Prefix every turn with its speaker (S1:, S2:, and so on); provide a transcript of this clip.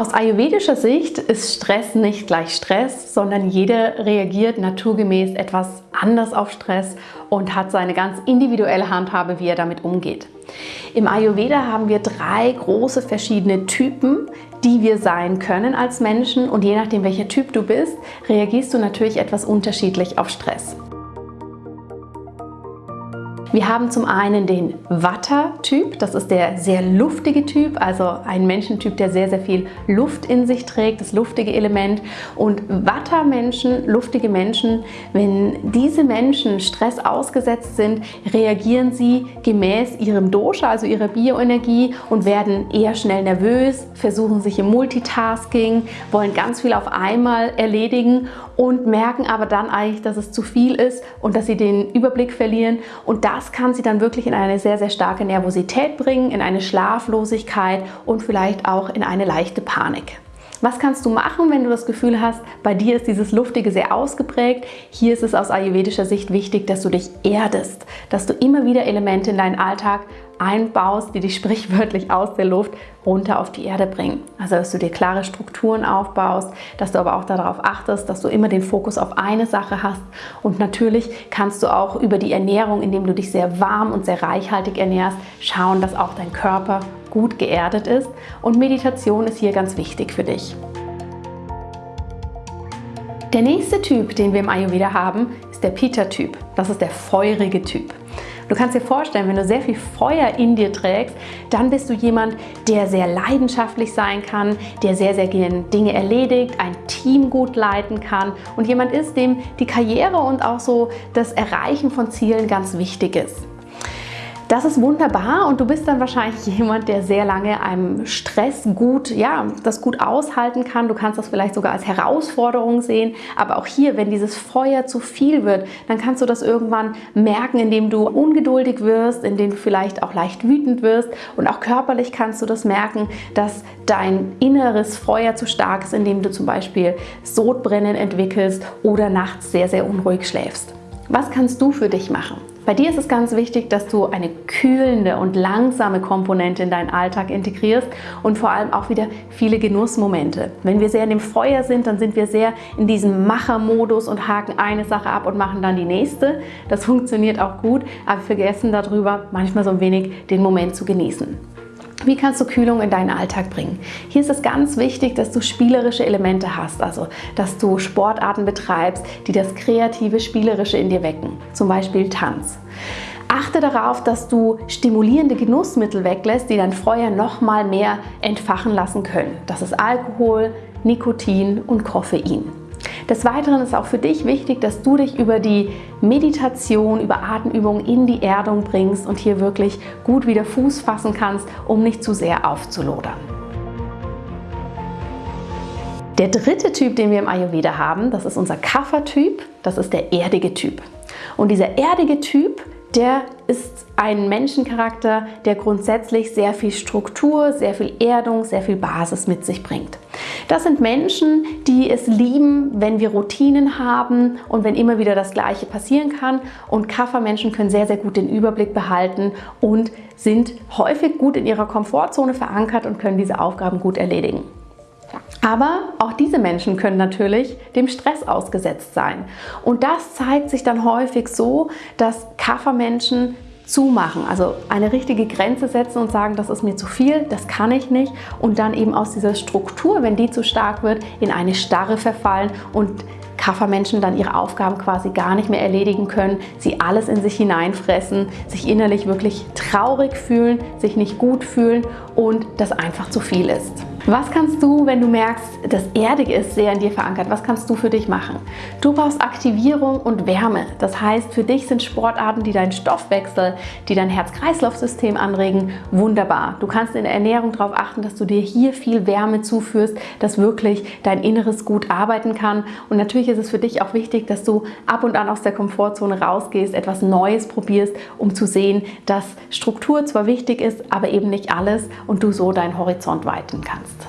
S1: Aus ayurvedischer Sicht ist Stress nicht gleich Stress, sondern jeder reagiert naturgemäß etwas anders auf Stress und hat seine ganz individuelle Handhabe, wie er damit umgeht. Im Ayurveda haben wir drei große verschiedene Typen, die wir sein können als Menschen und je nachdem welcher Typ du bist, reagierst du natürlich etwas unterschiedlich auf Stress. Wir haben zum einen den Vata-Typ, das ist der sehr luftige Typ, also ein Menschentyp, der sehr, sehr viel Luft in sich trägt, das luftige Element. Und Vata-Menschen, luftige Menschen, wenn diese Menschen Stress ausgesetzt sind, reagieren sie gemäß ihrem Dosha, also ihrer Bioenergie und werden eher schnell nervös, versuchen sich im Multitasking, wollen ganz viel auf einmal erledigen und merken aber dann eigentlich, dass es zu viel ist und dass sie den Überblick verlieren und das das kann sie dann wirklich in eine sehr, sehr starke Nervosität bringen, in eine Schlaflosigkeit und vielleicht auch in eine leichte Panik. Was kannst du machen, wenn du das Gefühl hast, bei dir ist dieses Luftige sehr ausgeprägt? Hier ist es aus ayurvedischer Sicht wichtig, dass du dich erdest, dass du immer wieder Elemente in deinen Alltag einbaust, die dich sprichwörtlich aus der Luft runter auf die Erde bringen. Also dass du dir klare Strukturen aufbaust, dass du aber auch darauf achtest, dass du immer den Fokus auf eine Sache hast. Und natürlich kannst du auch über die Ernährung, indem du dich sehr warm und sehr reichhaltig ernährst, schauen, dass auch dein Körper gut geerdet ist. Und Meditation ist hier ganz wichtig für dich. Der nächste Typ, den wir im Ayurveda haben, ist der Pita-Typ. Das ist der feurige Typ. Du kannst dir vorstellen, wenn du sehr viel Feuer in dir trägst, dann bist du jemand, der sehr leidenschaftlich sein kann, der sehr, sehr gerne Dinge erledigt, ein Team gut leiten kann und jemand ist, dem die Karriere und auch so das Erreichen von Zielen ganz wichtig ist. Das ist wunderbar und du bist dann wahrscheinlich jemand, der sehr lange einem Stress gut, ja, das gut aushalten kann. Du kannst das vielleicht sogar als Herausforderung sehen, aber auch hier, wenn dieses Feuer zu viel wird, dann kannst du das irgendwann merken, indem du ungeduldig wirst, indem du vielleicht auch leicht wütend wirst und auch körperlich kannst du das merken, dass dein inneres Feuer zu stark ist, indem du zum Beispiel Sodbrennen entwickelst oder nachts sehr, sehr unruhig schläfst. Was kannst du für dich machen? Bei dir ist es ganz wichtig, dass du eine kühlende und langsame Komponente in deinen Alltag integrierst und vor allem auch wieder viele Genussmomente. Wenn wir sehr in dem Feuer sind, dann sind wir sehr in diesem Machermodus und haken eine Sache ab und machen dann die nächste. Das funktioniert auch gut, aber wir vergessen darüber manchmal so ein wenig den Moment zu genießen. Wie kannst du Kühlung in deinen Alltag bringen? Hier ist es ganz wichtig, dass du spielerische Elemente hast, also dass du Sportarten betreibst, die das kreative, spielerische in dir wecken, zum Beispiel Tanz. Achte darauf, dass du stimulierende Genussmittel weglässt, die dein Feuer noch mal mehr entfachen lassen können. Das ist Alkohol, Nikotin und Koffein. Des Weiteren ist auch für dich wichtig, dass du dich über die Meditation, über Atemübungen in die Erdung bringst und hier wirklich gut wieder Fuß fassen kannst, um nicht zu sehr aufzulodern. Der dritte Typ, den wir im Ayurveda haben, das ist unser Kapha-Typ, das ist der erdige Typ. Und dieser erdige Typ der ist ein Menschencharakter, der grundsätzlich sehr viel Struktur, sehr viel Erdung, sehr viel Basis mit sich bringt. Das sind Menschen, die es lieben, wenn wir Routinen haben und wenn immer wieder das Gleiche passieren kann. Und Kaffermenschen können sehr, sehr gut den Überblick behalten und sind häufig gut in ihrer Komfortzone verankert und können diese Aufgaben gut erledigen. Aber auch diese Menschen können natürlich dem Stress ausgesetzt sein. Und das zeigt sich dann häufig so, dass Kaffermenschen zumachen, also eine richtige Grenze setzen und sagen, das ist mir zu viel, das kann ich nicht und dann eben aus dieser Struktur, wenn die zu stark wird, in eine Starre verfallen und Kaffermenschen dann ihre Aufgaben quasi gar nicht mehr erledigen können, sie alles in sich hineinfressen, sich innerlich wirklich traurig fühlen, sich nicht gut fühlen und das einfach zu viel ist. Was kannst du, wenn du merkst, das Erdige ist sehr in dir verankert, was kannst du für dich machen? Du brauchst Aktivierung und Wärme. Das heißt, für dich sind Sportarten, die deinen Stoffwechsel, die dein Herz-Kreislauf-System anregen, wunderbar. Du kannst in der Ernährung darauf achten, dass du dir hier viel Wärme zuführst, dass wirklich dein Inneres gut arbeiten kann. Und natürlich ist es für dich auch wichtig, dass du ab und an aus der Komfortzone rausgehst, etwas Neues probierst, um zu sehen, dass Struktur zwar wichtig ist, aber eben nicht alles und du so deinen Horizont weiten kannst.